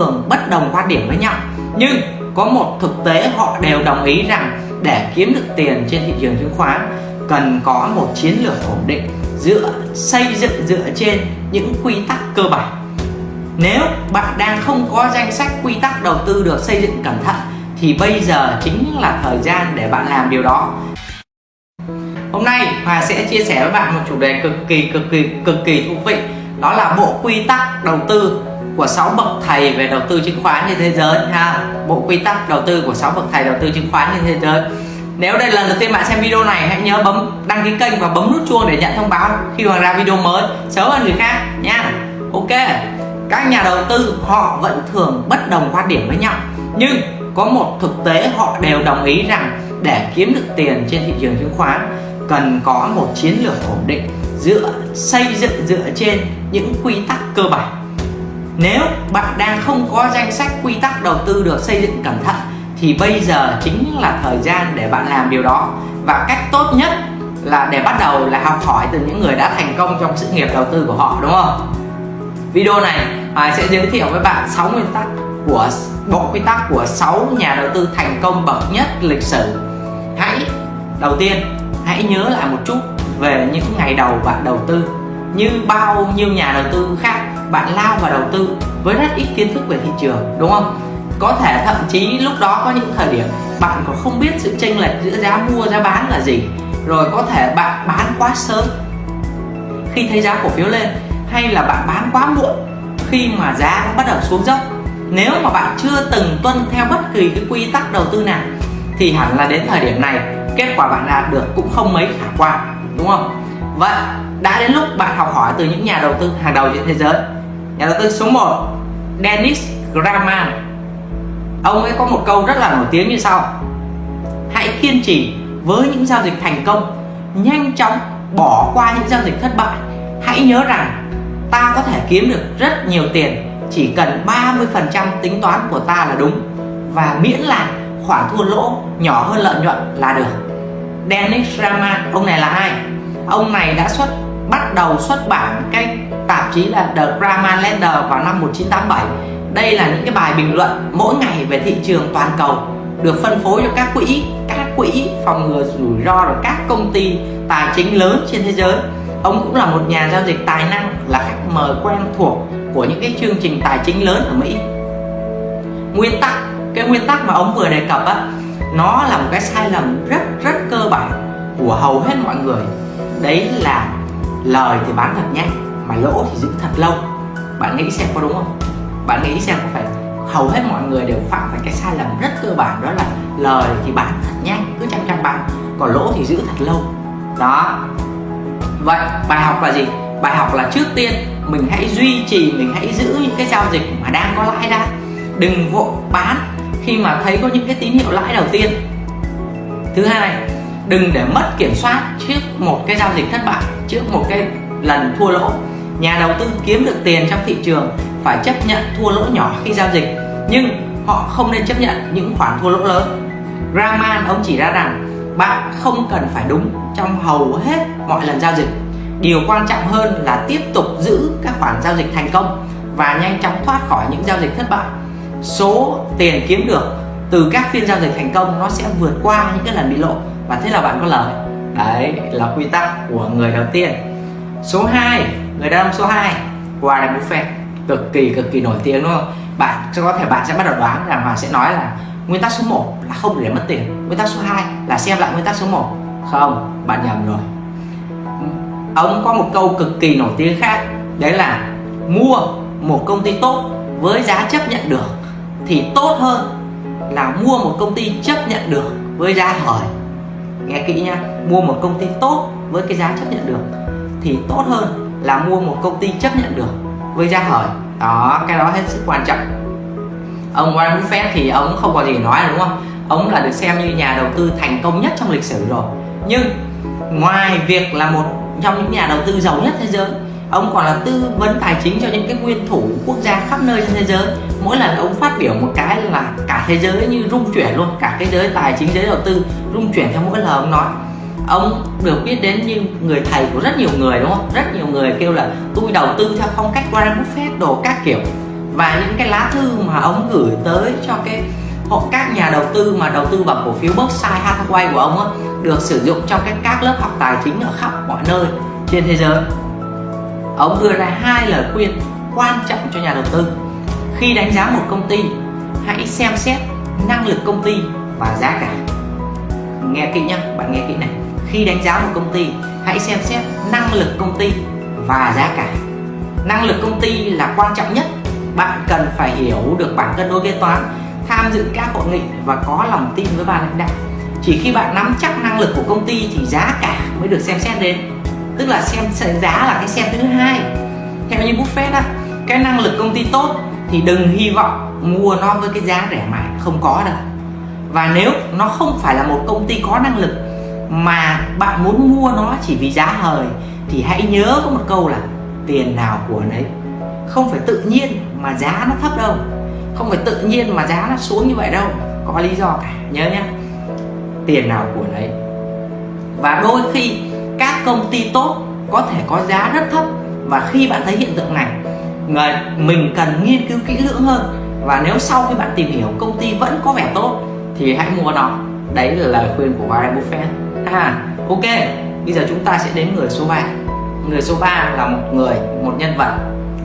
thường bất đồng quan điểm với nhau. Nhưng có một thực tế họ đều đồng ý rằng để kiếm được tiền trên thị trường chứng khoán, cần có một chiến lược ổn định dựa xây dựng dựa trên những quy tắc cơ bản. Nếu bạn đang không có danh sách quy tắc đầu tư được xây dựng cẩn thận, thì bây giờ chính là thời gian để bạn làm điều đó. Hôm nay Hòa sẽ chia sẻ với bạn một chủ đề cực kỳ cực kỳ cực kỳ thú vị, đó là bộ quy tắc đầu tư của 6 bậc thầy về đầu tư chứng khoán trên thế giới ha. Bộ quy tắc đầu tư của 6 bậc thầy đầu tư chứng khoán trên thế giới. Nếu đây là lần đầu tiên bạn xem video này, hãy nhớ bấm, đăng ký kênh và bấm nút chuông để nhận thông báo khi Hoàng ra video mới, sớm hơn người khác nha. Ok, các nhà đầu tư họ vẫn thường bất đồng quan điểm với nhau, nhưng có một thực tế họ đều đồng ý rằng để kiếm được tiền trên thị trường chứng khoán, cần có một chiến lược ổn định dựa xây dựng dựa trên những quy tắc cơ bản nếu bạn đang không có danh sách quy tắc đầu tư được xây dựng cẩn thận thì bây giờ chính là thời gian để bạn làm điều đó. Và cách tốt nhất là để bắt đầu là học hỏi từ những người đã thành công trong sự nghiệp đầu tư của họ đúng không? Video này à, sẽ giới thiệu với bạn 6 nguyên tắc của bộ quy tắc của 6 nhà đầu tư thành công bậc nhất lịch sử. Hãy đầu tiên hãy nhớ lại một chút về những ngày đầu bạn đầu tư. Như bao nhiêu nhà đầu tư khác bạn lao vào đầu tư với rất ít kiến thức về thị trường, đúng không? Có thể thậm chí lúc đó có những thời điểm bạn còn không biết sự chênh lệch giữa giá mua, giá bán là gì. Rồi có thể bạn bán quá sớm khi thấy giá cổ phiếu lên, hay là bạn bán quá muộn khi mà giá bắt đầu xuống dốc. Nếu mà bạn chưa từng tuân theo bất kỳ cái quy tắc đầu tư nào, thì hẳn là đến thời điểm này, kết quả bạn đạt được cũng không mấy khả quan, đúng không? Vậy đã đến lúc bạn học hỏi từ những nhà đầu tư hàng đầu trên thế giới. Nhà đầu tư số 1 Dennis Graman, ông ấy có một câu rất là nổi tiếng như sau. Hãy kiên trì với những giao dịch thành công nhanh chóng bỏ qua những giao dịch thất bại. Hãy nhớ rằng ta có thể kiếm được rất nhiều tiền chỉ cần 30% tính toán của ta là đúng và miễn là khoản thua lỗ nhỏ hơn lợi nhuận là được. Dennis Raman ông này là ai? Ông này đã xuất bắt đầu xuất bản cái tạp chí là The Grammar Lender vào năm 1987 đây là những cái bài bình luận mỗi ngày về thị trường toàn cầu, được phân phối cho các quỹ các quỹ phòng ngừa rủi ro rồi các công ty tài chính lớn trên thế giới. Ông cũng là một nhà giao dịch tài năng, là khách mời quen thuộc của những cái chương trình tài chính lớn ở Mỹ. Nguyên tắc, cái nguyên tắc mà ông vừa đề cập á, nó là một cái sai lầm rất rất cơ bản của hầu hết mọi người. Đấy là lời thì bán thật nhanh mà lỗ thì giữ thật lâu. Bạn nghĩ xem có đúng không? Bạn nghĩ xem có phải hầu hết mọi người đều phạm phải cái sai lầm rất cơ bản, đó là lời thì bán thật nhanh cứ chăm chăm bán, còn lỗ thì giữ thật lâu. Đó. Vậy, bài học là gì? Bài học là trước tiên mình hãy duy trì, mình hãy giữ những cái giao dịch mà đang có lãi ra đừng vội bán khi mà thấy có những cái tín hiệu lãi đầu tiên. Thứ hai đừng để mất kiểm soát trước một cái giao dịch thất bại, trước một cái lần thua lỗ. Nhà đầu tư kiếm được tiền trong thị trường phải chấp nhận thua lỗ nhỏ khi giao dịch, nhưng họ không nên chấp nhận những khoản thua lỗ lớn. Raman, ông chỉ ra rằng bạn không cần phải đúng trong hầu hết mọi lần giao dịch. Điều quan trọng hơn là tiếp tục giữ các khoản giao dịch thành công và nhanh chóng thoát khỏi những giao dịch thất bại. Số tiền kiếm được từ các phiên giao dịch thành công nó sẽ vượt qua những cái lần bị lộ và thế là bạn có lời. Đấy, là quy tắc của người đầu tiên. Số 2 người đàn ông số 2 Warren Buffett cực kỳ cực kỳ nổi tiếng, đúng không? Bạn có thể, bạn sẽ bắt đầu đoán rằng Hoàng sẽ nói là nguyên tắc số 1 là không để mất tiền. Nguyên tắc số 2 là xem lại nguyên tắc số 1 không, bạn nhầm rồi. Ông có một câu cực kỳ nổi tiếng khác. Đấy là mua một công ty tốt với giá chấp nhận được thì tốt hơn là mua một công ty chấp nhận được với giá hời nghe kỹ nha mua một công ty tốt với cái giá chấp nhận được thì tốt hơn là mua một công ty chấp nhận được với giá hời đó, cái đó hết sức quan trọng. Ông Warren Buffett thì ông không có gì nói, đúng không? Ông là được xem như nhà đầu tư thành công nhất trong lịch sử rồi. Nhưng ngoài việc là một trong những nhà đầu tư giàu nhất thế giới ông còn là tư vấn tài chính cho những cái nguyên thủ quốc gia khắp nơi trên thế giới. Mỗi lần ông phát biểu một cái là cả thế giới như rung chuyển luôn cả cái giới tài chính giới đầu tư rung chuyển theo mỗi lời ông nói. Ông được biết đến như người thầy của rất nhiều người đúng không? Rất nhiều người kêu là tôi đầu tư theo phong cách Warren Buffett đồ các kiểu. Và những cái lá thư mà ông gửi tới cho cái họ các nhà đầu tư mà đầu tư vào cổ phiếu Berkshire Hathaway của ông á, được sử dụng trong các các lớp học tài chính ở khắp mọi nơi trên thế giới ông đưa ra hai lời khuyên quan trọng cho nhà đầu tư. Khi đánh giá một công ty, hãy xem xét năng lực công ty và giá cả. Nghe kỹ nhá, bạn nghe kỹ này. Khi đánh giá một công ty, hãy xem xét năng lực công ty và giá cả. Năng lực công ty là quan trọng nhất. Bạn cần phải hiểu được bảng cân đối kế toán, tham dự các hội nghị và có lòng tin với ban lãnh đạo. Chỉ khi bạn nắm chắc năng lực của công ty thì giá cả mới được xem xét đến tức là xem giá là cái xem thứ hai. Theo như buffet á, cái năng lực công ty tốt thì đừng hy vọng mua nó với cái giá rẻ mãi không có đâu. Và nếu nó không phải là một công ty có năng lực mà bạn muốn mua nó chỉ vì giá hời, thì hãy nhớ có một câu là tiền nào của nấy. Không phải tự nhiên mà giá nó thấp đâu. Không phải tự nhiên mà giá nó xuống như vậy đâu. Có lý do cả. Nhớ nhé tiền nào của nấy. Và đôi khi các công ty tốt có thể có giá rất thấp và khi bạn thấy hiện tượng này, người, mình cần nghiên cứu kỹ lưỡng hơn. Và nếu sau khi bạn tìm hiểu công ty vẫn có vẻ tốt thì hãy mua nó. Đấy là lời khuyên của Warren Buffett. À ok, bây giờ chúng ta sẽ đến người số 3 người số 3 là một người, một nhân vật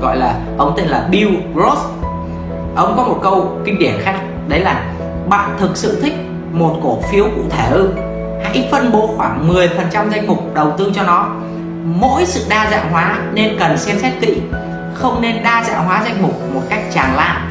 gọi là, ông tên là Bill Gross ông có một câu kinh điển khác, đấy là, bạn thực sự thích một cổ phiếu cụ thể ư? Hãy phân bố khoảng 10% danh mục đầu tư cho nó. Mỗi sự đa dạng hóa nên cần xem xét kỹ, không nên đa dạng hóa danh mục một cách tràn lan.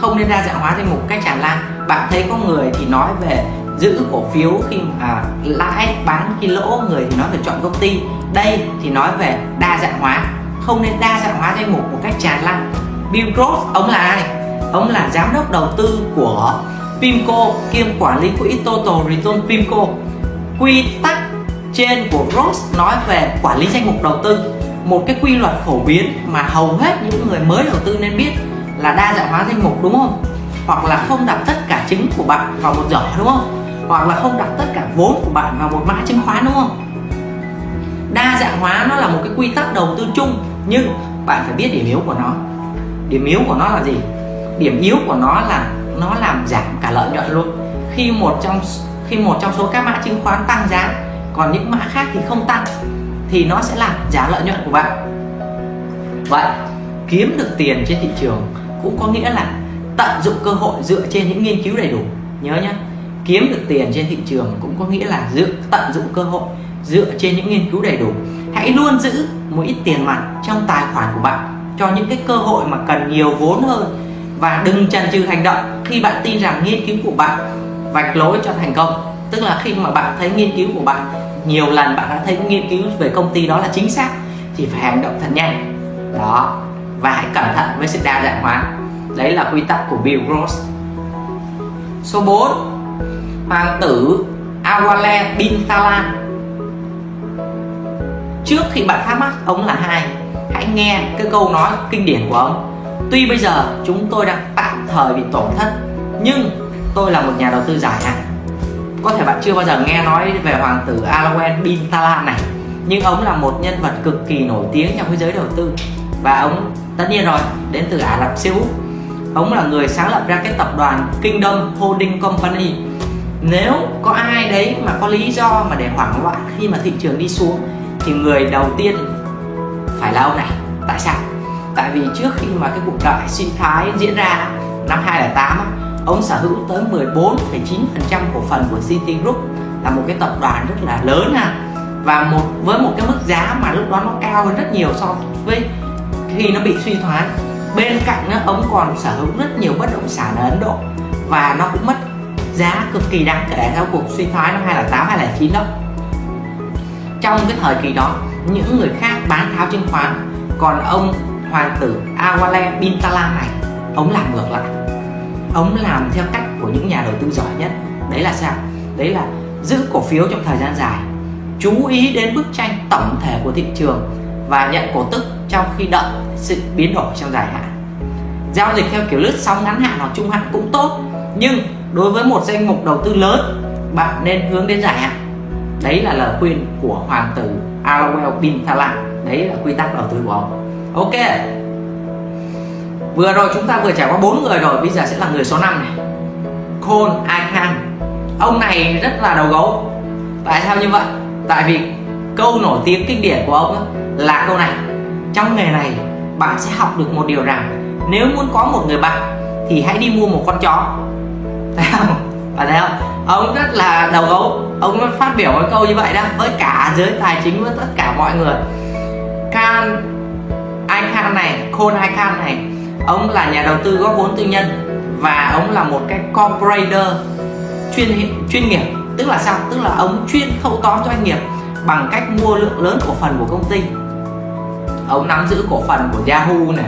Không nên đa dạng hóa danh mục cách tràn lan. Bạn thấy có người thì nói về giữ cổ phiếu khi mà lãi, bán khi lỗ, người thì nói về chọn công ty. Đây thì nói về đa dạng hóa. Không nên đa dạng hóa danh mục một cách tràn lan. Bill Gross, ông là ai? Ông là giám đốc đầu tư của Pimco, kiêm quản lý quỹ Total Return Pimco. Quy tắc trên của Ross nói về quản lý danh mục đầu tư. Một cái quy luật phổ biến mà hầu hết những người mới đầu tư nên biết là đa dạng hóa danh mục, đúng không? Hoặc là không đặt tất cả trứng của bạn vào một giỏ, đúng không? Hoặc là không đặt tất cả vốn của bạn vào một mã chứng khoán, đúng không? Đa dạng hóa nó là một cái quy tắc đầu tư chung, nhưng bạn phải biết điểm yếu của nó. Điểm yếu của nó là gì? Điểm yếu của nó là nó làm giảm cả lợi nhuận luôn. Khi một trong khi một trong số các mã chứng khoán tăng giá, còn những mã khác thì không tăng, thì nó sẽ làm giảm lợi nhuận của bạn. Vậy, kiếm được tiền trên thị trường cũng có nghĩa là tận dụng cơ hội dựa trên những nghiên cứu đầy đủ. Nhớ nhé kiếm được tiền trên thị trường cũng có nghĩa là dựa tận dụng cơ hội dựa trên những nghiên cứu đầy đủ. Hãy luôn giữ một ít tiền mặt trong tài khoản của bạn cho những cái cơ hội mà cần nhiều vốn hơn và đừng chần chừ hành động khi bạn tin rằng nghiên cứu của bạn vạch lối cho thành công. Tức là khi mà bạn thấy nghiên cứu của bạn, nhiều lần bạn đã thấy nghiên cứu về công ty đó là chính xác, thì phải hành động thật nhanh. Đó. Và hãy cẩn thận với sự đa dạng hóa. Đấy là quy tắc của Bill Gross. Số 4 hoàng tử Awale bin Talan trước khi bạn thắc mắc ông là hai hãy nghe cái câu nói kinh điển của ông tuy bây giờ chúng tôi đang tạm thời bị tổn thất, nhưng tôi là một nhà đầu tư dài hạn. Có thể bạn chưa bao giờ nghe nói về hoàng tử Alawen bin Talan này, nhưng ông là một nhân vật cực kỳ nổi tiếng trong thế giới đầu tư. Và ông, tất nhiên rồi, đến từ Ả Rập Xê Út. Ông là người sáng lập ra cái tập đoàn Kingdom Holding Company. Nếu có ai đấy mà có lý do mà để hoảng loạn khi mà thị trường đi xuống, thì người đầu tiên phải là ông này. Tại sao? Tại vì trước khi mà cái cuộc đại sinh thái diễn ra năm 2008 ông sở hữu tới 14,9% cổ phần của Citigroup là một cái tập đoàn rất là lớn ha. Và một với một cái mức giá mà lúc đó nó cao hơn rất nhiều so với khi nó bị suy thoái. Bên cạnh đó, ông còn sở hữu rất nhiều bất động sản ở Ấn Độ và nó cũng mất giá cực kỳ đáng kể theo cuộc suy thoái năm 2008 2009 đó. Trong cái thời kỳ đó những người khác bán tháo chứng khoán còn ông hoàng tử Awale Bintala này, ông làm ngược lại. Ông làm theo cách của những nhà đầu tư giỏi nhất. Đấy là sao? Đấy là giữ cổ phiếu trong thời gian dài, chú ý đến bức tranh tổng thể của thị trường và nhận cổ tức trong khi đợi sự biến đổi trong dài hạn. Giao dịch theo kiểu lướt sóng ngắn hạn hoặc trung hạn cũng tốt, nhưng đối với một danh mục đầu tư lớn, bạn nên hướng đến dài hạn. Đấy là lời khuyên của hoàng tử Alawel bin Thalan đấy là quy tắc đầu tư của ông ok. Vừa rồi chúng ta vừa trải qua bốn người rồi, bây giờ sẽ là người số 5 này. Cole Icahn ông này rất là đầu gấu. Tại sao như vậy? Tại vì câu nổi tiếng kinh điển của ông là câu này. Trong nghề này, bạn sẽ học được một điều rằng nếu muốn có một người bạn thì hãy đi mua một con chó. Thấy không? Bạn thấy không? Ông rất là đầu gấu. Ông phát biểu cái câu như vậy đó, với cả giới tài chính với tất cả mọi người. Khan này này Hai Khan này. Ông là nhà đầu tư góp vốn tư nhân và ông là một cái corporator chuyên chuyên nghiệp. Tức là sao? Tức là ông chuyên thâu tóm doanh nghiệp bằng cách mua lượng lớn cổ phần của công ty. Ông nắm giữ cổ phần của Yahoo này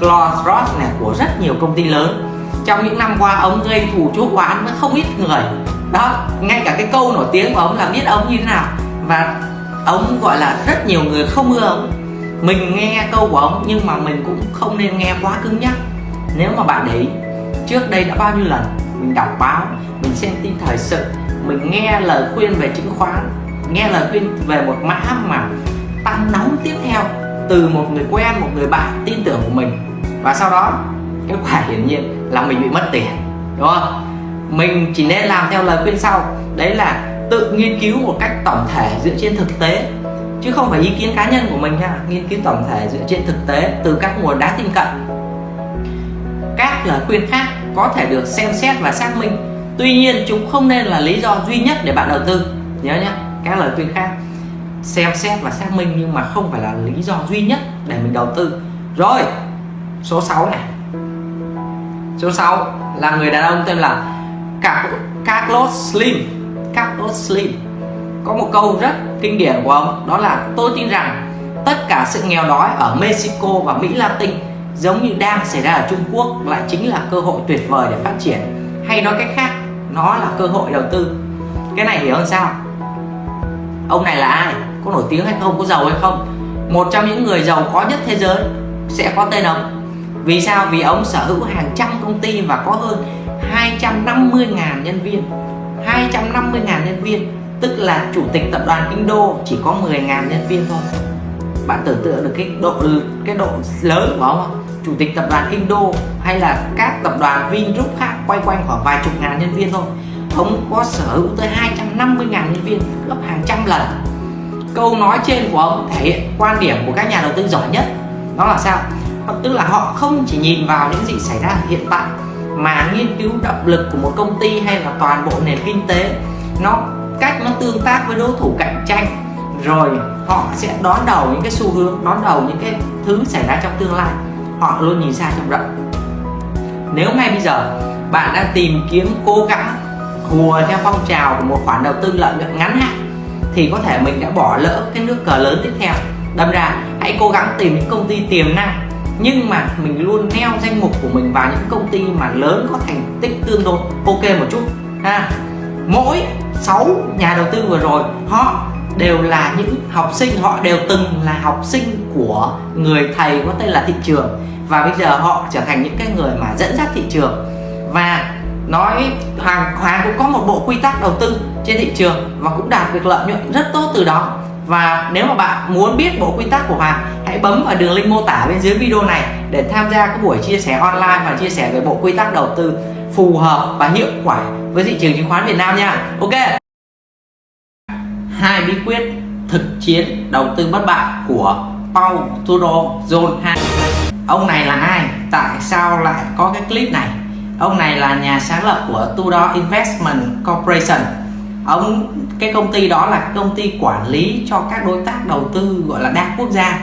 Clorox này, của rất nhiều công ty lớn. Trong những năm qua, ông gây thù chuốc oán với không ít người. Đó, ngay cả cái câu nổi tiếng của ông là biết ông như thế nào. Và ông gọi là rất nhiều người không ưa ông mình nghe câu của ông, nhưng mà mình cũng không nên nghe quá cứng nhắc. Nếu mà bạn để ý, trước đây đã bao nhiêu lần mình đọc báo, mình xem tin thời sự, mình nghe lời khuyên về chứng khoán, nghe lời khuyên về một mã mà tăng nóng tiếp theo từ một người quen, một người bạn tin tưởng của mình. Và sau đó, kết quả hiển nhiên là mình bị mất tiền, đúng không? Mình chỉ nên làm theo lời khuyên sau, đấy là tự nghiên cứu một cách tổng thể dựa trên thực tế chứ không phải ý kiến cá nhân của mình nha nghiên cứu tổng thể dựa trên thực tế từ các nguồn đáng tin cậy. Các lời khuyên khác có thể được xem xét và xác minh. Tuy nhiên, chúng không nên là lý do duy nhất để bạn đầu tư. Nhớ nhé các lời khuyên khác xem xét và xác minh nhưng mà không phải là lý do duy nhất để mình đầu tư. Rồi, số 6 này. Số 6 là người đàn ông tên là Carlos Slim. Carlos Slim có một câu rất kinh điển của ông, đó là, tôi tin rằng tất cả sự nghèo đói ở Mexico và Mỹ Latin giống như đang xảy ra ở Trung Quốc lại chính là cơ hội tuyệt vời để phát triển. Hay nói cách khác, nó là cơ hội đầu tư. Cái này hiểu hơn sao? Ông này là ai? Có nổi tiếng hay không? Có giàu hay không? Một trong những người giàu có nhất thế giới sẽ có tên ông. Vì sao? Vì ông sở hữu hàng trăm công ty và có hơn 250.000 nhân viên. 250.000 nhân viên tức là chủ tịch tập đoàn Kinh Đô chỉ có 10.000 nhân viên thôi. Bạn tưởng tượng được cái độ cái độ lớn của ông không? Chủ tịch tập đoàn Kinh Đô hay là các tập đoàn Vingroup khác quay quanh khoảng vài chục ngàn nhân viên thôi. Ông có sở hữu tới 250 ngàn nhân viên, gấp hàng trăm lần. Câu nói trên của ông thể hiện quan điểm của các nhà đầu tư giỏi nhất. Đó là sao? Ờ, tức là họ không chỉ nhìn vào những gì xảy ra hiện tại, mà nghiên cứu động lực của một công ty hay là toàn bộ nền kinh tế, nó cách nó tương tác với đối thủ cạnh tranh, rồi họ sẽ đón đầu những cái xu hướng, đón đầu những cái thứ xảy ra trong tương lai. Họ luôn nhìn xa trông rộng. Nếu ngay bây giờ bạn đang tìm kiếm cố gắng hùa theo phong trào của một khoản đầu tư lợi nhuận ngắn hạn, thì có thể mình đã bỏ lỡ cái nước cờ lớn tiếp theo. Đâm ra, hãy cố gắng tìm những công ty tiềm năng, nhưng mà mình luôn neo danh mục của mình vào những công ty mà lớn có thành tích tương đối ok một chút. Ha. Mỗi 6 nhà đầu tư vừa rồi, họ đều là những học sinh, họ đều từng là học sinh của người thầy có tên là thị trường. Và bây giờ họ trở thành những cái người mà dẫn dắt thị trường. Và nói Hoàng Hoàng cũng có một bộ quy tắc đầu tư trên thị trường và cũng đạt được lợi nhuận rất tốt từ đó. Và nếu mà bạn muốn biết bộ quy tắc của Hoàng, hãy bấm vào đường link mô tả bên dưới video này để tham gia các buổi chia sẻ online và chia sẻ về bộ quy tắc đầu tư phù hợp và hiệu quả với thị trường chứng khoán Việt Nam nha. Ok. Hai bí quyết thực chiến đầu tư bất bại của Paul Tudor John Han ông này là ai? Tại sao lại có cái clip này? Ông này là nhà sáng lập của Tudor Investment Corporation. Ông, cái công ty đó là công ty quản lý cho các đối tác đầu tư gọi là đa quốc gia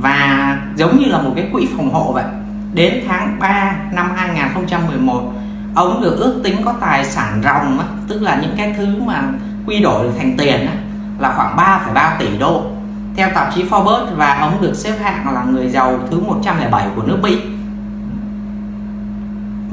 và giống như là một cái quỹ phòng hộ vậy. Đến tháng 3 năm 2011 ông được ước tính có tài sản ròng tức là những cái thứ mà quy đổi thành tiền là khoảng 3,3 tỷ đô. Theo tạp chí Forbes và ông được xếp hạng là người giàu thứ 107 của nước Mỹ.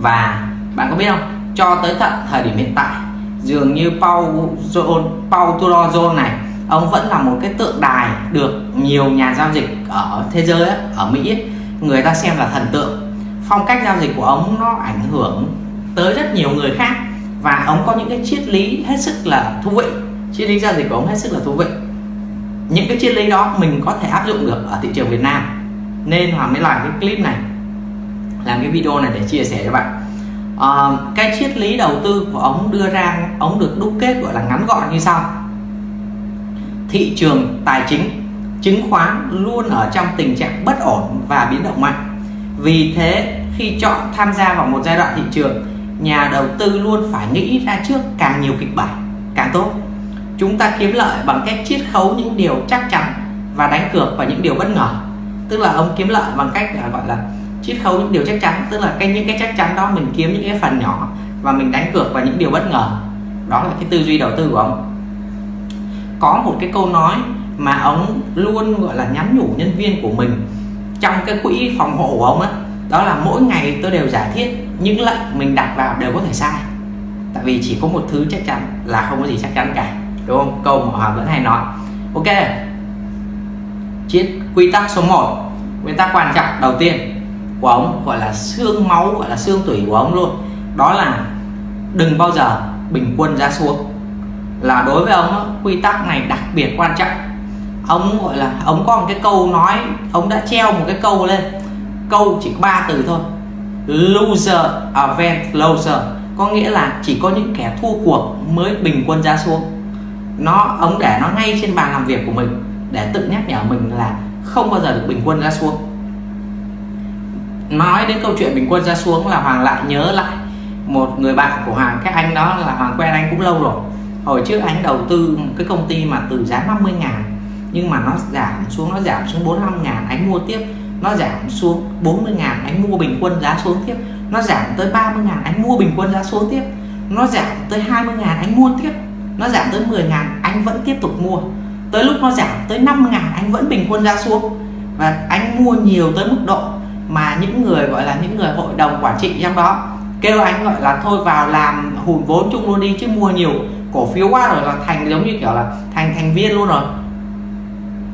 Và bạn có biết không? Cho tới tận thời điểm hiện tại dường như Paul John, Paul Tudor Jones này ông vẫn là một cái tượng đài được nhiều nhà giao dịch ở thế giới ở Mỹ người ta xem là thần tượng. Phong cách giao dịch của ông nó ảnh hưởng tới rất nhiều người khác. Và ông có những cái triết lý hết sức là thú vị. Triết lý giao dịch của ông hết sức là thú vị. Những cái triết lý đó mình có thể áp dụng được ở thị trường Việt Nam. Nên Hoàng mới làm cái clip này làm cái video này để chia sẻ cho bạn. À, cái triết lý đầu tư của ông đưa ra ông được đúc kết gọi là ngắn gọn như sau. Thị trường tài chính chứng khoán luôn ở trong tình trạng bất ổn và biến động mạnh. Vì thế khi chọn tham gia vào một giai đoạn thị trường nhà đầu tư luôn phải nghĩ ra trước càng nhiều kịch bản, càng tốt. Chúng ta kiếm lợi bằng cách chiết khấu những điều chắc chắn và đánh cược vào những điều bất ngờ. Tức là ông kiếm lợi bằng cách là gọi là chiết khấu những điều chắc chắn, tức là cái, những cái chắc chắn đó mình kiếm những cái phần nhỏ và mình đánh cược vào những điều bất ngờ. Đó là cái tư duy đầu tư của ông. Có một cái câu nói mà ông luôn, gọi là, nhắn nhủ nhân viên của mình trong cái quỹ phòng hộ của ông á đó là mỗi ngày tôi đều giả thiết những lệnh mình đặt vào đều có thể sai. Tại vì chỉ có một thứ chắc chắn là không có gì chắc chắn cả, đúng không? Câu mà họ vẫn hay nói. Ok. Chiếc quy tắc số 1 nguyên tắc quan trọng đầu tiên của ông gọi là xương máu, gọi là xương tủy của ông luôn. Đó là đừng bao giờ bình quân giá xuống. Là đối với ông quy tắc này đặc biệt quan trọng. Ông gọi là ông có một cái câu nói ông đã treo một cái câu lên câu chỉ có ba từ thôi. Loser event loser. Có nghĩa là chỉ có những kẻ thua cuộc mới bình quân giá xuống. Nó ông để nó ngay trên bàn làm việc của mình để tự nhắc nhở mình là không bao giờ được bình quân giá xuống. Nói đến câu chuyện bình quân giá xuống là hoàng lại nhớ lại một người bạn của hoàng. Cái anh đó là hoàng quen anh cũng lâu rồi. Hồi trước anh đầu tư một cái công ty mà từ giá 50 ngàn, nhưng mà nó giảm xuống, nó giảm xuống 45 ngàn, anh mua tiếp nó giảm xuống 40 ngàn anh mua bình quân giá xuống tiếp. Nó giảm tới 30 ngàn anh mua bình quân giá xuống tiếp. Nó giảm tới 20 ngàn anh mua tiếp. Nó giảm tới 10 ngàn anh vẫn tiếp tục mua. Tới lúc nó giảm tới 5 ngàn anh vẫn bình quân giá xuống. Và anh mua nhiều tới mức độ mà những người, gọi là những người hội đồng quản trị trong đó kêu anh, gọi là, thôi vào làm hùn vốn chung luôn đi, chứ mua nhiều cổ phiếu quá rồi là thành giống như kiểu là thành thành viên luôn rồi.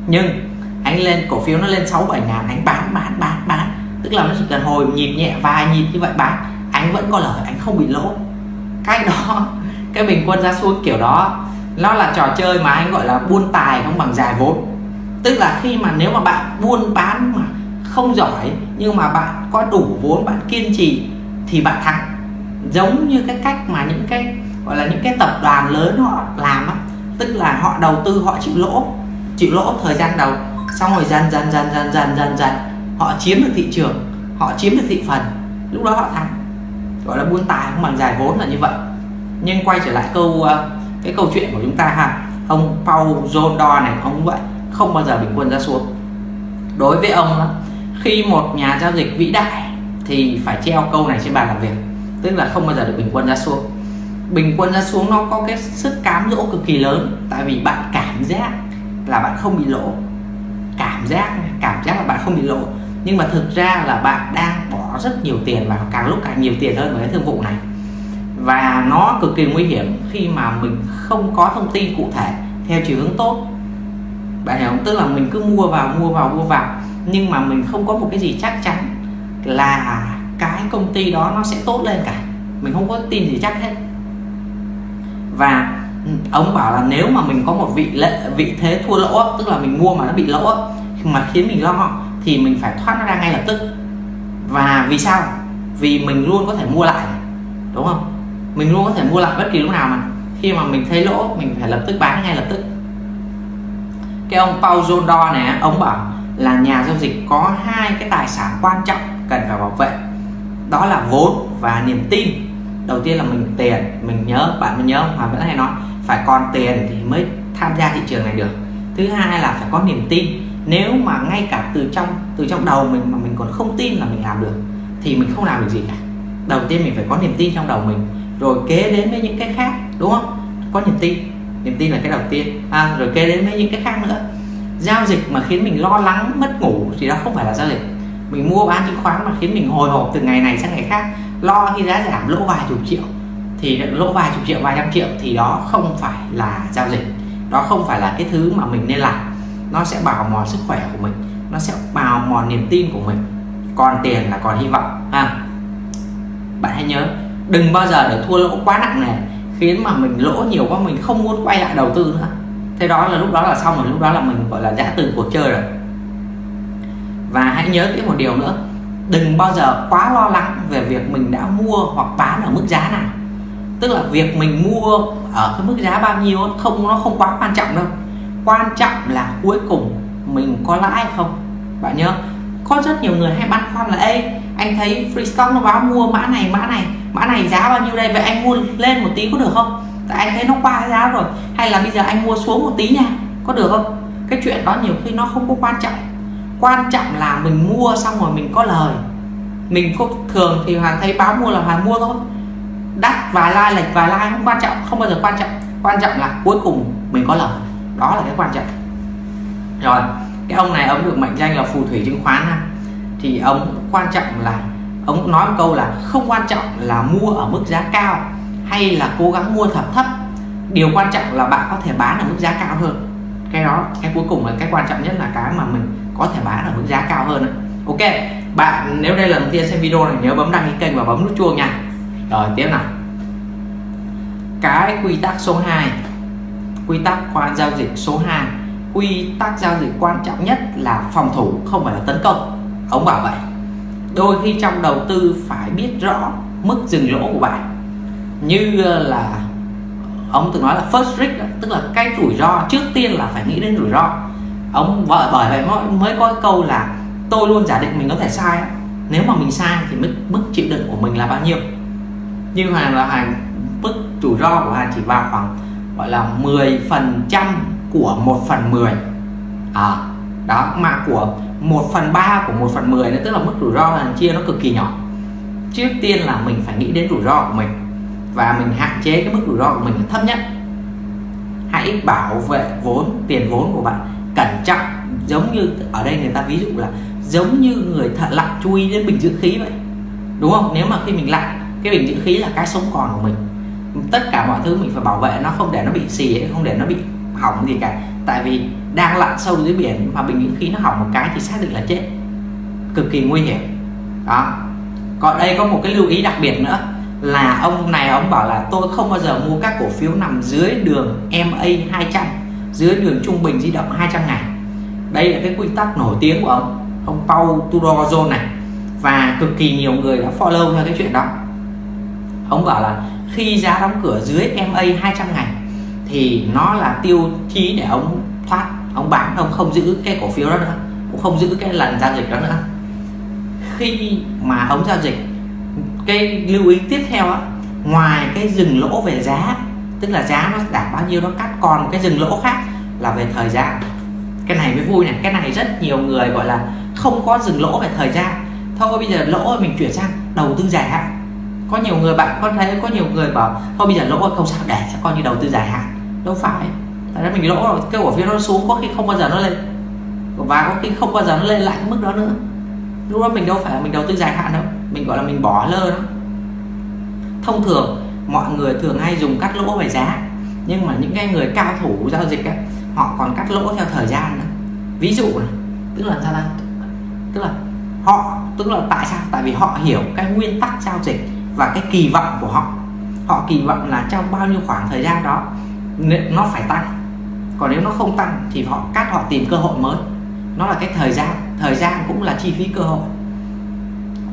Nhưng anh lên cổ phiếu nó lên 6 7 ngàn, anh bán bán bán bán. Tức là nó chỉ cần hồi nhịp nhẹ, vài nhịp như vậy bán anh vẫn có lời, anh không bị lỗ. Cái đó, cái bình quân giá xuống kiểu đó, nó là trò chơi mà anh gọi là buôn tài không bằng dài vốn. Tức là khi mà nếu mà bạn buôn bán mà không giỏi, nhưng mà bạn có đủ vốn, bạn kiên trì thì bạn thắng. Giống như cái cách mà những cái, gọi là những cái tập đoàn lớn họ làm á. Tức là họ đầu tư, họ chịu lỗ chịu lỗ thời gian đầu xong rồi dần dần dần dần dần dần dần, họ chiếm được thị trường, họ chiếm được thị phần. Lúc đó họ thắng. Gọi là buôn tài không bằng giải vốn là như vậy. Nhưng quay trở lại câu ờ, cái câu chuyện của chúng ta ha. Ông Paul John này, ông vậy, không bao giờ bình quân ra xuống. Đối với ông khi một nhà giao dịch vĩ đại thì phải treo câu này trên bàn làm việc, tức là không bao giờ được bình quân ra xuống. Bình quân ra xuống nó có cái sức cám dỗ cực kỳ lớn, tại vì bạn cảm giác là bạn không bị lỗ cảm giác cảm giác là bạn không bị lỗ nhưng mà thực ra là bạn đang bỏ rất nhiều tiền vào, càng lúc càng nhiều tiền hơn với cái thương vụ này. Và nó cực kỳ nguy hiểm khi mà mình không có thông tin cụ thể theo chiều hướng tốt. Bạn hiểu không? Tức là mình cứ mua vào mua vào mua vào. Nhưng mà mình không có một cái gì chắc chắn là cái công ty đó nó sẽ tốt lên cả. Mình không có tin gì chắc hết. Và ông bảo là nếu mà mình có một vị lệ, vị thế thua lỗ, tức là mình mua mà nó bị lỗ, mà khiến mình lo, thì mình phải thoát nó ra ngay lập tức. Và vì sao? Vì mình luôn có thể mua lại, đúng không? Mình luôn có thể mua lại bất kỳ lúc nào mà. Khi mà mình thấy lỗ, mình phải lập tức bán ngay lập tức. Cái ông Paul Jondor này ông bảo là nhà giao dịch có hai cái tài sản quan trọng cần phải bảo vệ. Đó là vốn và niềm tin. Đầu tiên là mình tiền, mình nhớ, bạn mình nhớ mà vẫn hay nói phải còn tiền thì mới tham gia thị trường này được. Thứ hai là phải có niềm tin. Nếu mà ngay cả từ trong từ trong đầu mình mà mình còn không tin là mình làm được thì mình không làm được gì cả. Đầu tiên mình phải có niềm tin trong đầu mình rồi kế đến với những cái khác đúng không? Có niềm tin. Niềm tin là cái đầu tiên. À, rồi kế đến với những cái khác nữa. Giao dịch mà khiến mình lo lắng mất ngủ thì đó không phải là giao dịch. Mình mua bán chứng khoán mà khiến mình hồi hộp từ ngày này sang ngày khác lo khi giá giảm lỗ vài chục triệu thì lỗ vài chục triệu, vài trăm triệu thì đó không phải là giao dịch. Đó không phải là cái thứ mà mình nên làm. Nó sẽ bào mòn sức khỏe của mình, nó sẽ bào mòn niềm tin của mình. Còn tiền là còn hy vọng, ha? Bạn hãy nhớ, đừng bao giờ để thua lỗ quá nặng nề, khiến mà mình lỗ nhiều quá, mình không muốn quay lại đầu tư nữa. Thế đó là lúc đó là xong rồi, lúc đó là mình, gọi là, giã từ cuộc chơi rồi. Và hãy nhớ cái một điều nữa, đừng bao giờ quá lo lắng về việc mình đã mua hoặc bán ở mức giá nào tức là việc mình mua ở cái mức giá bao nhiêu không nó không quá quan trọng đâu. Quan trọng là cuối cùng mình có lãi không. Bạn nhớ có rất nhiều người hay băn khoăn là Ê, anh thấy freestock nó báo mua mã này mã này mã này giá bao nhiêu đây? Vậy anh mua lên một tí có được không? Tại anh thấy nó qua giá rồi. Hay là bây giờ anh mua xuống một tí nha có được không? Cái chuyện đó nhiều khi nó không có quan trọng. Quan trọng là mình mua xong rồi mình có lời. Mình có thường thì hoàn thấy báo mua là hoàn mua thôi đắt vài like lệch vài like không quan trọng, không bao giờ quan trọng. Quan trọng là cuối cùng mình có lời. Đó là cái quan trọng. Rồi, cái ông này ông được mệnh danh là phù thủy chứng khoán ha. Thì ông quan trọng là, ông nói một câu là không quan trọng là mua ở mức giá cao hay là cố gắng mua thật thấp. Điều quan trọng là bạn có thể bán ở mức giá cao hơn. Cái đó, cái cuối cùng là cái quan trọng nhất là cái mà mình có thể bán ở mức giá cao hơn ok, bạn, nếu đây là lần tiên xem video này, nhớ bấm đăng ký kênh và bấm nút chuông nha rồi, tiếp nào. Cái quy tắc số 2 quy tắc khoan giao dịch số 2 quy tắc giao dịch quan trọng nhất là phòng thủ, không phải là tấn công. Ông bảo vậy. Đôi khi trong đầu tư phải biết rõ mức dừng lỗ của bạn. Như ờ, là ông từng nói là first risk tức là cái rủi ro trước tiên là phải nghĩ đến rủi ro. Ông vợ bởi vậy mới có câu là tôi luôn giả định mình có thể sai nếu mà mình sai thì mức mức chịu đựng của mình là bao nhiêu? Như hàng là hàng mức rủi ro của hàng chỉ vào khoảng gọi là 10 phần trăm của 1 phần 10 à, đó mà của 1 phần 3 của 1 phần 10 nó tức là mức rủi ro hàng chia nó cực kỳ nhỏ. Trước tiên là mình phải nghĩ đến rủi ro của mình và mình hạn chế cái mức rủi ro của mình thấp nhất. Hãy bảo vệ vốn tiền vốn của bạn cẩn trọng giống như ở đây người ta ví dụ là giống như người thợ lặn chui đến bình dưỡng khí vậy đúng không? Nếu mà khi mình lặn cái bình dưỡng khí là cái sống còn của mình. Tất cả mọi thứ mình phải bảo vệ nó, không để nó bị xì, không để nó bị hỏng gì cả. Tại vì đang lặn sâu dưới biển mà bình dưỡng khí nó hỏng một cái thì xác định là chết. Cực kỳ nguy hiểm. Đó. Còn đây có một cái lưu ý đặc biệt nữa, là ông này ông bảo là tôi không bao giờ mua các cổ phiếu nằm dưới đường MA 200 dưới đường trung bình di động 200 ngày đây là cái quy tắc nổi tiếng của ông ông Paul Tudor này. Và cực kỳ nhiều người đã follow theo cái chuyện đó ông bảo là khi giá đóng cửa dưới MA 200 ngày thì nó là tiêu chí để ông thoát. Ông bán ông không giữ cái cổ phiếu đó nữa, cũng không giữ cái lần giao dịch đó nữa. Khi mà ông giao dịch, cái lưu ý tiếp theo á, ngoài cái dừng lỗ về giá, tức là giá nó đạt bao nhiêu nó cắt còn cái dừng lỗ khác là về thời gian. Cái này mới vui này, cái này rất nhiều người gọi là không có dừng lỗ về thời gian. Thôi bây giờ lỗ mình chuyển sang đầu tư dài hạn có nhiều người bạn có thấy có nhiều người bảo thôi bây giờ lỗ không sao để coi như đầu tư dài hạn. Đâu phải. Tại ra mình lỗ rồi cái cổ phiếu nó xuống có khi không bao giờ nó lên. Và có khi không bao giờ nó lên lại cái mức đó nữa. Lúc đó mình đâu phải là mình đầu tư dài hạn đâu mình gọi là mình bỏ lơ đó. Thông thường mọi người thường hay dùng cắt lỗ về giá nhưng mà những cái người cao thủ giao dịch ấy, họ còn cắt lỗ theo thời gian nữa. Ví dụ này tức là sao ta tức là họ tức là tại sao? Tại vì họ hiểu cái nguyên tắc giao dịch và cái kỳ vọng của họ. Họ kỳ vọng là trong bao nhiêu khoảng thời gian đó nó phải tăng. Còn nếu nó không tăng thì họ cắt, họ tìm cơ hội mới. Nó là cái thời gian thời gian cũng là chi phí cơ hội.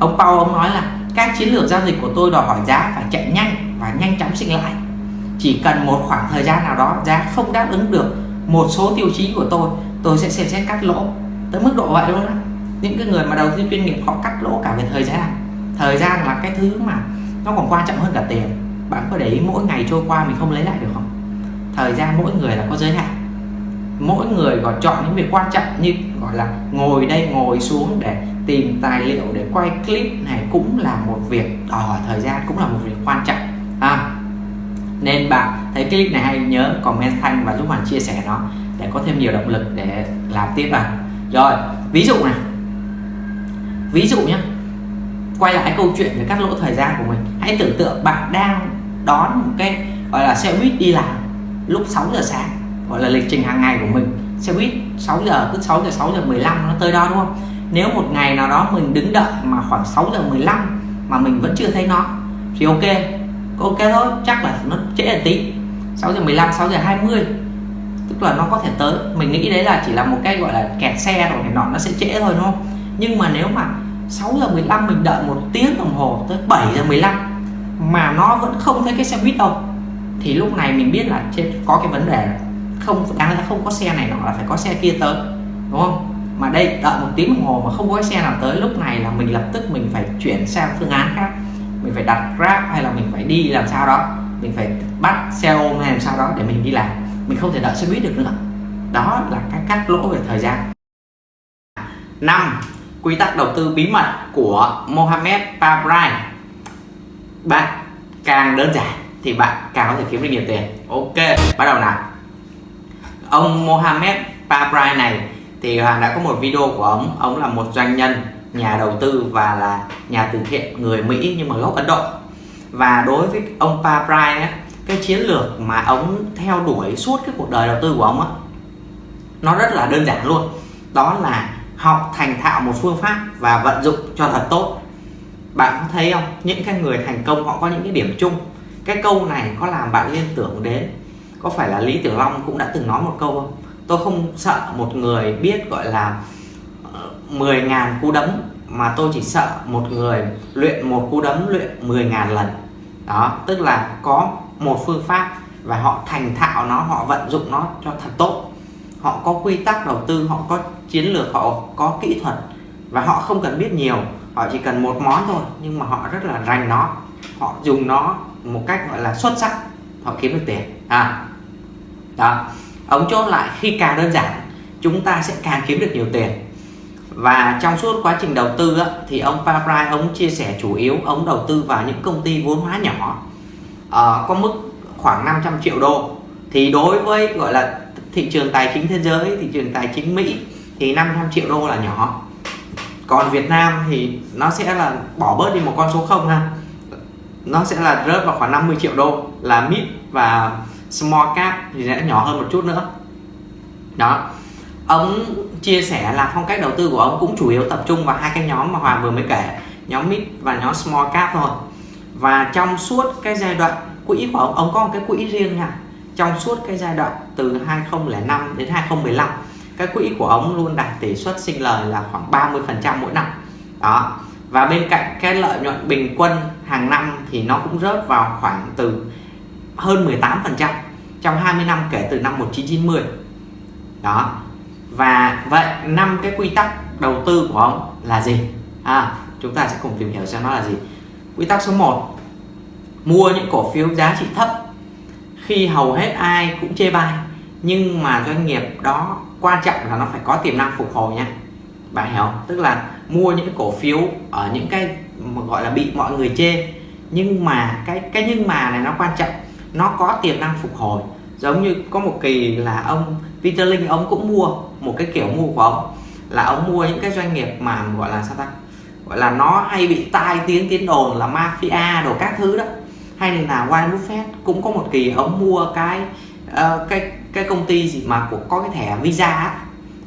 Ông Paul, ông nói là các chiến lược giao dịch của tôi đòi hỏi giá phải chạy nhanh và nhanh chóng sinh lãi chỉ cần một khoảng thời gian nào đó giá không đáp ứng được một số tiêu chí của tôi tôi sẽ xem xét cắt lỗ. Tới mức độ vậy luôn á. những cái người mà đầu tư chuyên nghiệp họ cắt lỗ cả về thời gian. Thời gian là cái thứ mà nó còn quan trọng hơn cả tiền. Bạn có để ý mỗi ngày trôi qua mình không lấy lại được không? Thời gian mỗi người là có giới hạn. Mỗi người gọi chọn những việc quan trọng như gọi là ngồi đây ngồi xuống để tìm tài liệu để quay clip này cũng là một việc. Đòi hỏi thời gian cũng là một việc quan trọng. À, nên bạn thấy clip này hay nhớ comment thanh và giúp bạn chia sẻ nó để có thêm nhiều động lực để làm tiếp vào rồi ví dụ này. Ví dụ nhé quay lại câu chuyện về cắt lỗ thời gian của mình. Hãy tưởng tượng bạn đang đón một cái, gọi là, xe buýt đi làm lúc 6 giờ sáng, gọi là lịch trình hàng ngày của mình. Xe buýt 6 giờ, cứ 6 giờ 6 giờ 15 nó tới đó, đúng không? Nếu một ngày nào đó mình đứng đợi mà khoảng 6 giờ 15 mà mình vẫn chưa thấy nó, thì ok ok thôi, chắc là nó trễ một tí. 6 giờ 15 6 giờ 20 tức là nó có thể tới. Mình nghĩ đấy là chỉ là một cái, gọi là, kẹt xe rồi này nọ, nó sẽ trễ thôi, đúng không? Nhưng mà nếu mà 6 giờ 15 mình đợi một tiếng đồng hồ tới 7 giờ 15 mà nó vẫn không thấy cái xe buýt đâu. Thì lúc này mình biết là trên có cái vấn đề không đáng lẽ không có xe này nọ là phải có xe kia tới, đúng không? Mà đây, đợi một tiếng đồng hồ mà không có xe nào tới, lúc này là mình lập tức mình phải chuyển sang phương án khác. Mình phải đặt grab hay là mình phải đi làm sao đó. Mình phải bắt xe ôm hay làm sao đó để mình đi làm. Mình không thể đợi xe buýt được nữa. Đó là cái cắt lỗ về thời gian. Năm quy tắc đầu tư bí mật của Mohamed Pabrai bạn càng đơn giản thì bạn càng có thể kiếm được nhiều tiền. Ok bắt đầu nào. Ông Mohamed Pabrai này thì Hoàng đã có một video của ông. Ông là một doanh nhân nhà đầu tư và là nhà từ thiện người Mỹ nhưng mà gốc Ấn Độ. Và đối với ông Pabrai ấy, cái chiến lược mà ông theo đuổi suốt cái cuộc đời đầu tư của ông á nó rất là đơn giản luôn. Đó là học thành thạo một phương pháp và vận dụng cho thật tốt. Bạn có thấy không? Những cái người thành công họ có những cái điểm chung. Cái câu này có làm bạn liên tưởng đến, có phải là Lý Tiểu Long cũng đã từng nói một câu không? Tôi không sợ một người biết gọi là ờ, 10.000 cú đấm, mà tôi chỉ sợ một người luyện một cú đấm luyện 10.000 lần. Đó, tức là có một phương pháp và họ thành thạo nó, họ vận dụng nó cho thật tốt họ có quy tắc đầu tư họ có chiến lược họ có kỹ thuật và họ không cần biết nhiều. Họ chỉ cần một món thôi nhưng mà họ rất là rành nó. Họ dùng nó một cách gọi là xuất sắc. Họ kiếm được tiền. À đó. Ống chốt lại khi càng đơn giản chúng ta sẽ càng kiếm được nhiều tiền. Và trong suốt quá trình đầu tư á, thì ông Pabrai ông chia sẻ chủ yếu ông đầu tư vào những công ty vốn hóa nhỏ uh, có mức khoảng 500 triệu đô. Thì đối với gọi là thị trường tài chính thế giới, thị trường tài chính Mỹ thì 500 triệu đô là nhỏ. Còn Việt Nam thì nó sẽ là bỏ bớt đi một con số không ha. Nó sẽ là rớt vào khoảng 50 triệu đô. Là mid và small cap thì sẽ nhỏ hơn một chút nữa. Đó. Ông chia sẻ là phong cách đầu tư của ông cũng chủ yếu tập trung vào hai cái nhóm mà Hoàng vừa mới kể, nhóm mid và nhóm small cap thôi. Và trong suốt cái giai đoạn quỹ của ông ông có một cái quỹ riêng nha trong suốt cái giai đoạn từ 2005 đến 2015 cái quỹ của ông luôn đạt tỷ suất sinh lời là khoảng 30% mỗi năm. Đó. Và bên cạnh cái lợi nhuận bình quân hàng năm thì nó cũng rớt vào khoảng từ hơn 18% trong 20 năm kể từ năm 1990 đó. Và vậy năm cái quy tắc đầu tư của ông là gì? À, chúng ta sẽ cùng tìm hiểu xem nó là gì. Quy tắc số 1 mua những cổ phiếu giá trị thấp khi hầu hết ai cũng chê bai, nhưng mà doanh nghiệp đó quan trọng là nó phải có tiềm năng phục hồi nha. Bạn hiểu tức là mua những cổ phiếu ở những cái gọi là bị mọi người chê, nhưng mà cái cái nhưng mà này nó quan trọng, nó có tiềm năng phục hồi. Giống như có một kỳ là ông Peter Linh ông cũng mua một cái kiểu mua của ông, là ông mua những cái doanh nghiệp mà gọi là sao ta? Gọi là nó hay bị tai tiếng tiếng đồn là mafia đồ các thứ đó hay là Warren Buffett cũng có một kỳ ông mua cái uh, cái cái công ty gì mà của có cái thẻ visa á,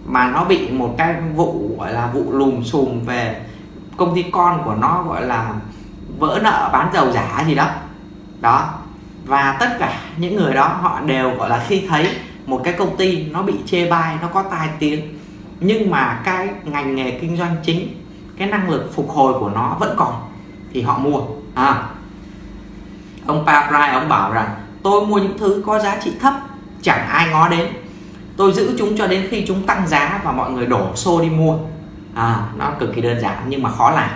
mà nó bị một cái vụ gọi là vụ lùm xùm về công ty con của nó gọi là vỡ nợ bán dầu giả gì đó. Đó. Và tất cả những người đó họ đều gọi là khi thấy một cái công ty nó bị chê bai nó có tai tiếng nhưng mà cái ngành nghề kinh doanh chính cái năng lực phục hồi của nó vẫn còn thì họ mua. À ông Pabrai ông bảo rằng, tôi mua những thứ có giá trị thấp, chẳng ai ngó đến. Tôi giữ chúng cho đến khi chúng tăng giá và mọi người đổ xô đi mua. À nó cực kỳ đơn giản nhưng mà khó làm,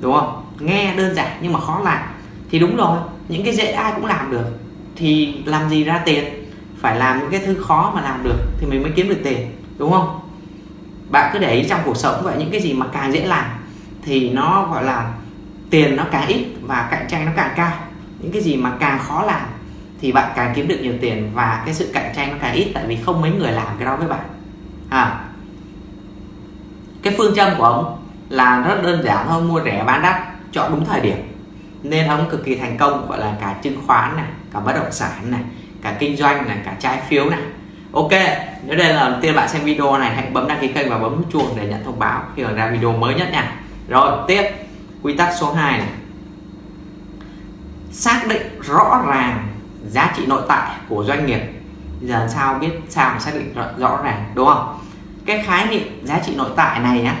đúng không? Nghe đơn giản nhưng mà khó làm. Thì đúng rồi, những cái dễ ai cũng làm được. Thì làm gì ra tiền? Phải làm những cái thứ khó mà làm được thì mình mới kiếm được tiền, đúng không? Bạn cứ để ý trong cuộc sống vậy, những cái gì mà càng dễ làm thì nó, gọi là, tiền nó càng ít và cạnh tranh nó càng cao những cái gì mà càng khó làm thì bạn càng kiếm được nhiều tiền và cái sự cạnh tranh nó càng ít, tại vì không mấy người làm cái đó với bạn. À cái phương châm của ông là rất đơn giản thôi, mua rẻ bán đắt, chọn đúng thời điểm. Nên ông cực kỳ thành công, gọi là cả chứng khoán này, cả bất động sản này, cả kinh doanh này, cả trái phiếu này. Ok, nếu đây là lần tiên bạn xem video này, hãy bấm đăng ký kênh và bấm chuông để nhận thông báo khi ra video mới nhất nha. Rồi, tiếp, quy tắc số 2 này xác định rõ ràng giá trị nội tại của doanh nghiệp. Giờ sao biết sao mà xác định rõ, rõ ràng đúng không? Cái khái niệm giá trị nội tại này á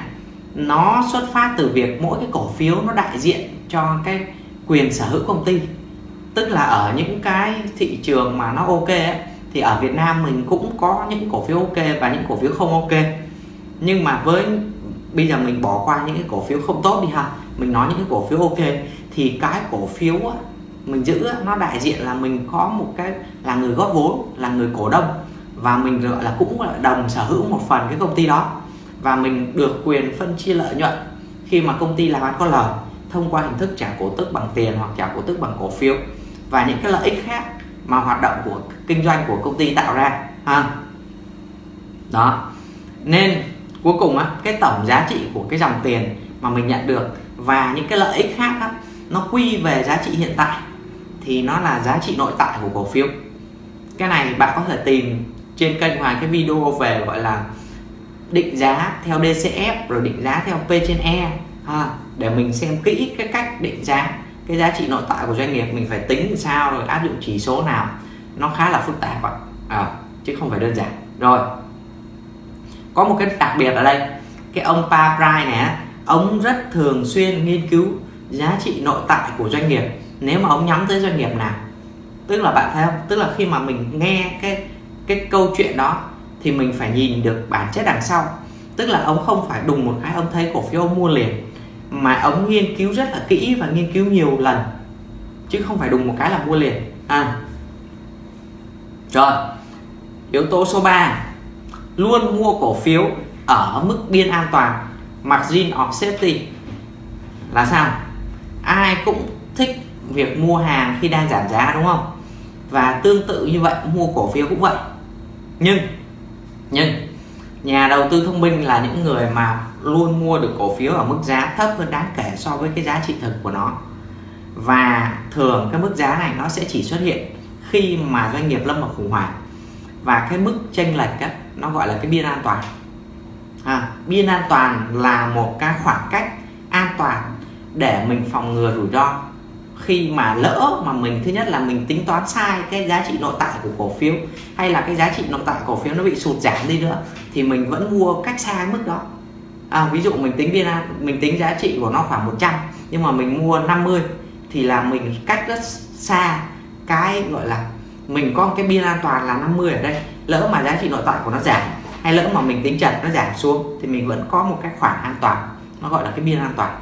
nó xuất phát từ việc mỗi cái cổ phiếu nó đại diện cho cái quyền sở hữu công ty. Tức là ở những cái thị trường mà nó ok ấy, thì ở Việt Nam mình cũng có những cổ phiếu ok và những cổ phiếu không ok. Nhưng mà với bây giờ mình bỏ qua những cái cổ phiếu không tốt đi ha mình nói những cái cổ phiếu ok thì cái cổ phiếu á, mình giữ nó đại diện là mình có một cái là người góp vốn là người cổ đông. Và mình gọi là cũng là đồng sở hữu một phần cái công ty đó. Và mình được quyền phân chia lợi nhuận khi mà công ty làm ăn có lời thông qua hình thức trả cổ tức bằng tiền hoặc trả cổ tức bằng cổ phiếu. Và những cái lợi ích khác mà hoạt động của kinh doanh của công ty tạo ra ha? Đó. Nên cuối cùng á cái tổng giá trị của cái dòng tiền mà mình nhận được và những cái lợi ích khác á, nó quy về giá trị hiện tại thì nó là giá trị nội tại của cổ phiếu. Cái này bạn có thể tìm trên kênh ngoài cái video về gọi là định giá theo DCF rồi định giá theo P trên E ha, để mình xem kỹ cái cách định giá cái giá trị nội tại của doanh nghiệp mình phải tính sao rồi áp dụng chỉ số nào. Nó khá là phức tạp ạ. À, chứ không phải đơn giản. Rồi có một cái đặc biệt ở đây cái ông Pa Price này ông rất thường xuyên nghiên cứu giá trị nội tại của doanh nghiệp nếu mà ông nhắm tới doanh nghiệp nào, tức là bạn thấy không? Tức là khi mà mình nghe cái cái câu chuyện đó, thì mình phải nhìn được bản chất đằng sau. Tức là ông không phải đùng một cái ông thấy cổ phiếu ông mua liền, mà ông nghiên cứu rất là kỹ và nghiên cứu nhiều lần, chứ không phải đùng một cái là mua liền. À. Rồi, yếu tố số 3 luôn mua cổ phiếu ở mức biên an toàn, margin of safety. Là sao? Ai cũng thích việc mua hàng khi đang giảm giá đúng không? Và tương tự như vậy mua cổ phiếu cũng vậy. Nhưng nhưng nhà đầu tư thông minh là những người mà luôn mua được cổ phiếu ở mức giá thấp hơn đáng kể so với cái giá trị thực của nó. Và thường cái mức giá này nó sẽ chỉ xuất hiện khi mà doanh nghiệp lâm vào khủng hoảng. Và cái mức chênh lệch đó nó gọi là cái biên an toàn. À, biên an toàn là một cái khoảng cách an toàn để mình phòng ngừa rủi ro khi mà lỡ mà mình thứ nhất là mình tính toán sai cái giá trị nội tại của cổ phiếu hay là cái giá trị nội tại cổ phiếu nó bị sụt giảm đi nữa thì mình vẫn mua cách xa mức đó. À, ví dụ mình tính biên mình tính giá trị của nó khoảng 100 nhưng mà mình mua 50 thì là mình cách rất xa cái gọi là mình có cái biên an toàn là 50 ở đây. Lỡ mà giá trị nội tại của nó giảm hay lỡ mà mình tính trần nó giảm xuống thì mình vẫn có một cái khoảng an toàn nó gọi là cái biên an toàn.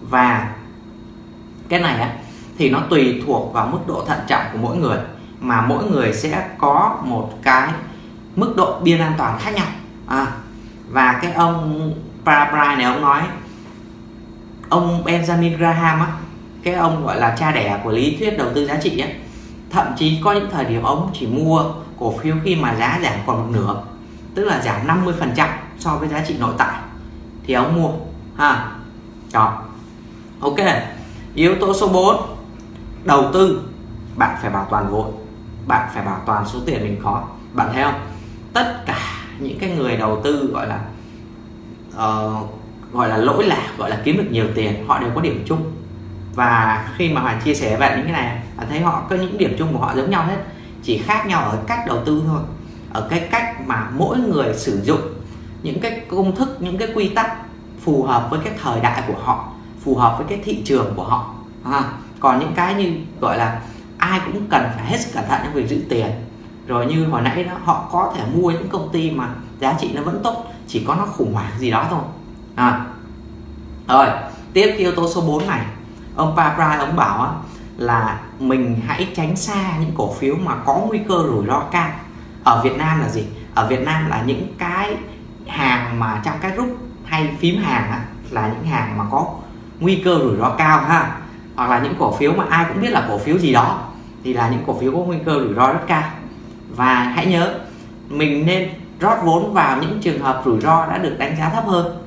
Và cái này á thì nó tùy thuộc vào mức độ thận trọng của mỗi người. Mà mỗi người sẽ có một cái mức độ biên an toàn khác nhau. À, và cái ông Parabri này ông nói ông Benjamin Graham á cái ông gọi là cha đẻ của lý thuyết đầu tư giá trị á thậm chí có những thời điểm ông chỉ mua cổ phiếu khi mà giá giảm còn một nửa tức là giảm 50 phần trăm so với giá trị nội tại thì ông mua. Ha đó. Ok yếu tố số 4 đầu tư bạn phải bảo toàn vốn bạn phải bảo toàn số tiền mình có bạn thấy không? Tất cả những cái người đầu tư gọi là uh, gọi là lỗi lạc gọi là kiếm được nhiều tiền họ đều có điểm chung. Và khi mà Hoàng chia sẻ về những cái này bạn thấy họ có những điểm chung của họ giống nhau hết chỉ khác nhau ở cách đầu tư thôi. Ở cái cách mà mỗi người sử dụng những cái công thức những cái quy tắc phù hợp với cái thời đại của họ phù hợp với cái thị trường của họ à, còn những cái như gọi là ai cũng cần phải hết sức cẩn thận trong việc giữ tiền. Rồi như hồi nãy đó họ có thể mua những công ty mà giá trị nó vẫn tốt chỉ có nó khủng hoảng gì đó thôi. À. rồi tiếp cái yếu tố số 4 này. Ông Papra ông bảo á, là mình hãy tránh xa những cổ phiếu mà có nguy cơ rủi ro cao. Ở Việt Nam là gì? Ở Việt Nam là những cái hàng mà trong cái rút hay phím hàng á, là những hàng mà có nguy cơ rủi ro cao ha hoặc là những cổ phiếu mà ai cũng biết là cổ phiếu gì đó thì là những cổ phiếu có nguy cơ rủi ro rất cao. Và hãy nhớ mình nên rót vốn vào những trường hợp rủi ro đã được đánh giá thấp hơn.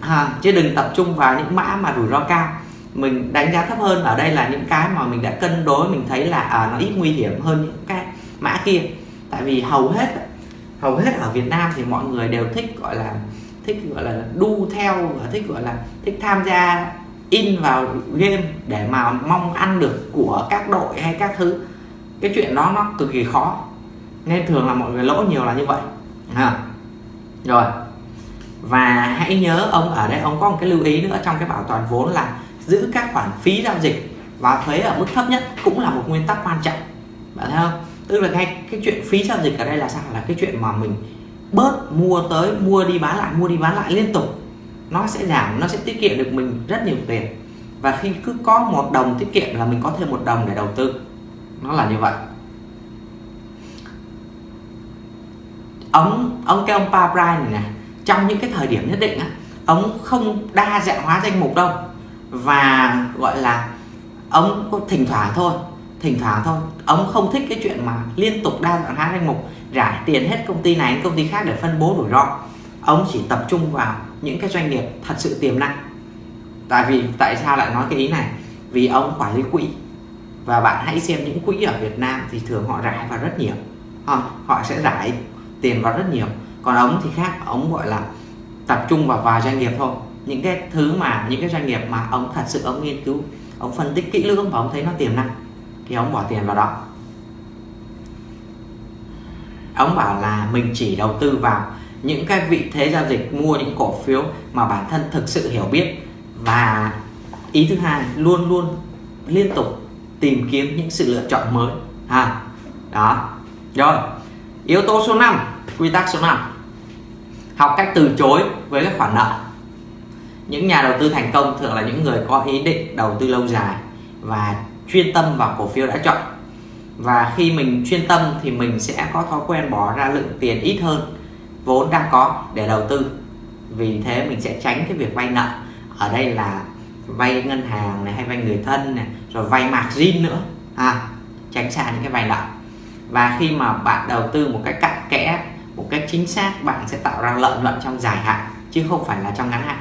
À, chứ đừng tập trung vào những mã mà rủi ro cao. Mình đánh giá thấp hơn ở đây là những cái mà mình đã cân đối mình thấy là à, nó ít nguy hiểm hơn những cái mã kia. Tại vì hầu hết hầu hết ở Việt Nam thì mọi người đều thích gọi là thích gọi là đu theo và thích gọi là thích tham gia in vào game để mà mong ăn được của các đội hay các thứ. Cái chuyện đó nó cực kỳ khó. Nên thường là mọi người lỗ nhiều là như vậy. À. rồi. Và hãy nhớ ông ở đây, ông có một cái lưu ý nữa trong cái bảo toàn vốn là giữ các khoản phí giao dịch và thuế ở mức thấp nhất cũng là một nguyên tắc quan trọng. Bạn thấy không? Tức là ngay cái chuyện phí giao dịch ở đây là sao? Là cái chuyện mà mình bớt mua tới, mua đi bán lại, mua đi bán lại liên tục nó sẽ giảm, nó sẽ tiết kiệm được mình rất nhiều tiền. Và khi cứ có một đồng tiết kiệm là mình có thêm một đồng để đầu tư. Nó là như vậy. Ông ông cái ông Pabrai này nè, trong những cái thời điểm nhất định á, ông không đa dạng hóa danh mục đâu. Và gọi là ông có thỉnh thoảng thôi, thỉnh thoảng thôi. Ông không thích cái chuyện mà liên tục đa dạng hóa danh mục, rải tiền hết công ty này đến công ty khác để phân bố rủi ro. Ông chỉ tập trung vào những cái doanh nghiệp thật sự tiềm năng. Tại vì tại sao lại nói cái ý này? Vì ông quản lý quỹ. Và bạn hãy xem những quỹ ở Việt Nam thì thường họ rải vào rất nhiều. Họ, họ sẽ rải tiền vào rất nhiều. Còn ông thì khác ông gọi là tập trung vào vài doanh nghiệp thôi. Những cái thứ mà những cái doanh nghiệp mà ông thật sự ông nghiên cứu ông phân tích kỹ lưỡng và ông thấy nó tiềm năng thì ông bỏ tiền vào đó. Ông bảo là mình chỉ đầu tư vào những cái vị thế giao dịch, mua những cổ phiếu mà bản thân thực sự hiểu biết. Và ý thứ hai, luôn luôn liên tục tìm kiếm những sự lựa chọn mới. Ha, đó. Rồi, yếu tố số 5 quy tắc số 5 học cách từ chối với các khoản nợ. Những nhà đầu tư thành công thường là những người có ý định đầu tư lâu dài và chuyên tâm vào cổ phiếu đã chọn. Và khi mình chuyên tâm thì mình sẽ có thói quen bỏ ra lượng tiền ít hơn vốn đang có để đầu tư. Vì thế mình sẽ tránh cái việc vay nợ. Ở đây là vay ngân hàng này hay vay người thân này rồi vay margin nữa. À, tránh xa những cái vay nợ. Và khi mà bạn đầu tư một cách cặn kẽ một cách chính xác bạn sẽ tạo ra lợi nhuận trong dài hạn chứ không phải là trong ngắn hạn.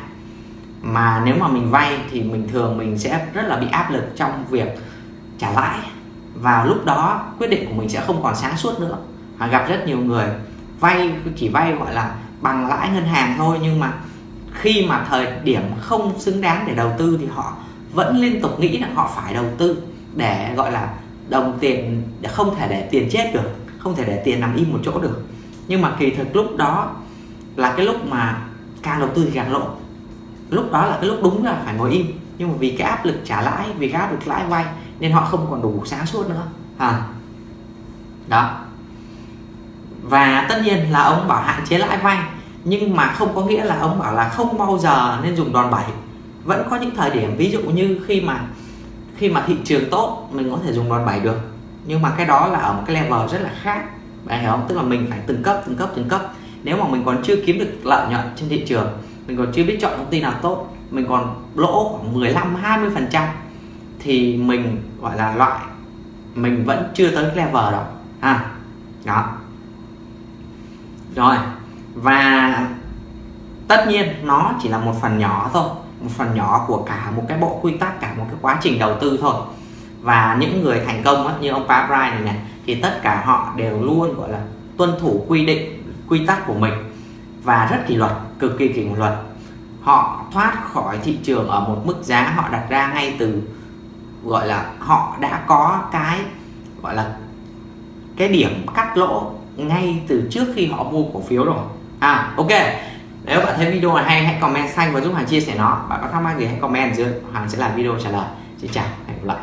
Mà nếu mà mình vay thì mình thường mình sẽ rất là bị áp lực trong việc trả lãi. Và lúc đó quyết định của mình sẽ không còn sáng suốt nữa. Và gặp rất nhiều người vay, chỉ vay, gọi là, bằng lãi ngân hàng thôi. Nhưng mà khi mà thời điểm không xứng đáng để đầu tư thì họ vẫn liên tục nghĩ là họ phải đầu tư để, gọi là, đồng tiền, để không thể để tiền chết được, không thể để tiền nằm im một chỗ được. Nhưng mà kỳ thực lúc đó là cái lúc mà càng đầu tư thì càng lỗ lúc đó là cái lúc đúng là phải ngồi im. Nhưng mà vì cái áp lực trả lãi, vì cái áp lực lãi vay nên họ không còn đủ sáng suốt nữa. À đó và tất nhiên là ông bảo hạn chế lãi vay, nhưng mà không có nghĩa là ông bảo là không bao giờ nên dùng đòn bẩy. Vẫn có những thời điểm, ví dụ như khi mà khi mà thị trường tốt, mình có thể dùng đòn bẩy được. Nhưng mà cái đó là ở một cái level rất là khác. Bạn hiểu không? Tức là mình phải từng cấp từng cấp từng cấp. Nếu mà mình còn chưa kiếm được lợi nhuận trên thị trường, mình còn chưa biết chọn công ty nào tốt, mình còn lỗ khoảng 15 20 phần trăm, thì mình, gọi là, loại, mình vẫn chưa tới cái level đó. À đó rồi và tất nhiên nó chỉ là một phần nhỏ thôi một phần nhỏ của cả một cái bộ quy tắc cả một cái quá trình đầu tư thôi. Và những người thành công á, như ông Pa này này thì tất cả họ đều luôn gọi là tuân thủ quy định quy tắc của mình và rất kỷ luật cực kỳ kỷ luật. Họ thoát khỏi thị trường ở một mức giá họ đặt ra ngay từ gọi là họ đã có cái gọi là cái điểm cắt lỗ ngay từ trước khi họ mua cổ phiếu rồi. À ok. Nếu bạn thấy video này hay, hãy comment xanh và giúp Hoàng chia sẻ nó. Bạn có thắc mắc gì hãy comment dưới. Hoàng sẽ làm video trả lời. Xin chào, hẹn gặp lại.